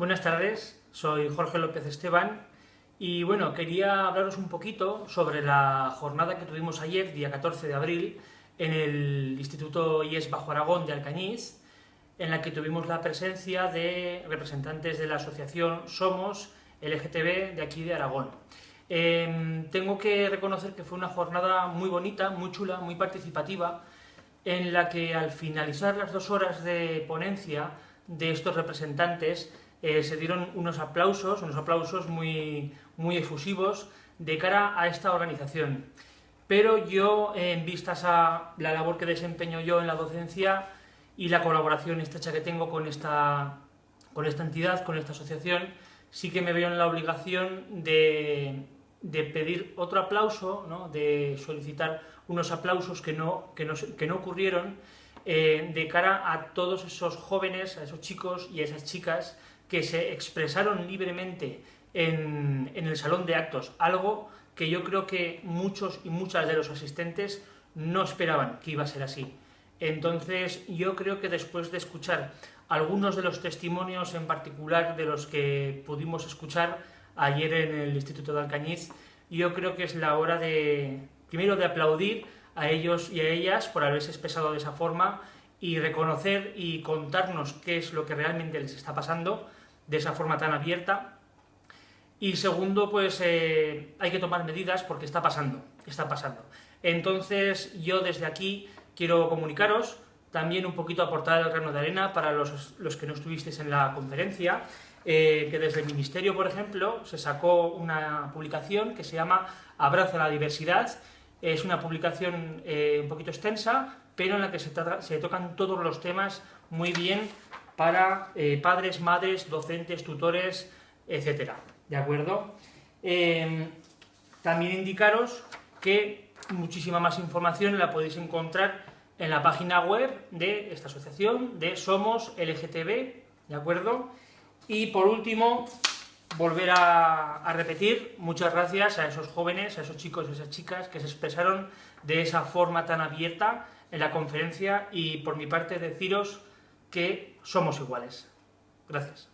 Buenas tardes, soy Jorge López Esteban y bueno, quería hablaros un poquito sobre la jornada que tuvimos ayer, día 14 de abril, en el Instituto IES Bajo Aragón de Alcañiz, en la que tuvimos la presencia de representantes de la asociación Somos LGTB de aquí de Aragón. Em, tengo que reconocer que fue una jornada muy bonita, muy chula, muy participativa, en la que al finalizar las dos horas de ponencia de estos representantes eh, se dieron unos aplausos, unos aplausos muy, muy efusivos de cara a esta organización. Pero yo, en vistas a la labor que desempeño yo en la docencia y la colaboración estrecha que tengo con esta, con esta entidad, con esta asociación, sí que me veo en la obligación de, de pedir otro aplauso, ¿no? de solicitar unos aplausos que no, que no, que no ocurrieron eh, de cara a todos esos jóvenes, a esos chicos y a esas chicas que se expresaron libremente en, en el salón de actos, algo que yo creo que muchos y muchas de los asistentes no esperaban que iba a ser así. Entonces, yo creo que después de escuchar algunos de los testimonios en particular de los que pudimos escuchar ayer en el Instituto de Alcañiz, yo creo que es la hora de, primero, de aplaudir a ellos y a ellas por haberse expresado de esa forma y reconocer y contarnos qué es lo que realmente les está pasando, de esa forma tan abierta. Y segundo, pues eh, hay que tomar medidas porque está pasando, está pasando. Entonces yo desde aquí quiero comunicaros, también un poquito aportar el grano de arena para los, los que no estuvisteis en la conferencia, eh, que desde el Ministerio, por ejemplo, se sacó una publicación que se llama Abrazo a la diversidad. Es una publicación eh, un poquito extensa, pero en la que se, tocan todos los temas muy bien para eh, padres, madres, docentes, tutores, etcétera. ¿De acuerdo? Em, también indicaros que muchísima más información la podéis encontrar en la página web de esta asociación de Somos LGTB, ¿de acuerdo? Y por último, volver a, repetir muchas gracias a esos jóvenes, a esos chicos y esas chicas que se expresaron de esa forma tan abierta en la conferencia y por mi parte deciros que somos iguales. Gracias.